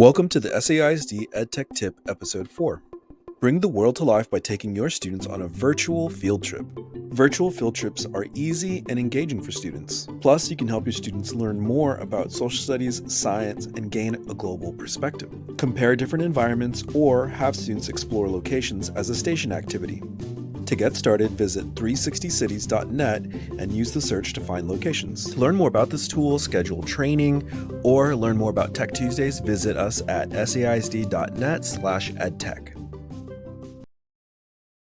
Welcome to the SAISD EdTech Tip Episode 4. Bring the world to life by taking your students on a virtual field trip. Virtual field trips are easy and engaging for students. Plus, you can help your students learn more about social studies, science, and gain a global perspective. Compare different environments or have students explore locations as a station activity. To get started, visit 360cities.net and use the search to find locations. To learn more about this tool, schedule training, or learn more about Tech Tuesdays, visit us at saisd.net slash edtech.